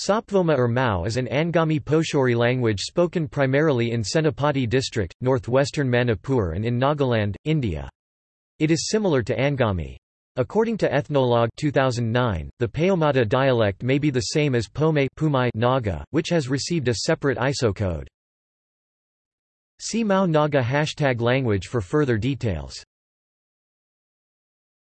Sapvoma or Mao is an Angami Pochuri language spoken primarily in Senapati district, northwestern Manipur and in Nagaland, India. It is similar to Angami. According to Ethnologue 2009, the Paomata dialect may be the same as Pome Pumai Naga, which has received a separate ISO code. See Mao Naga hashtag language for further details.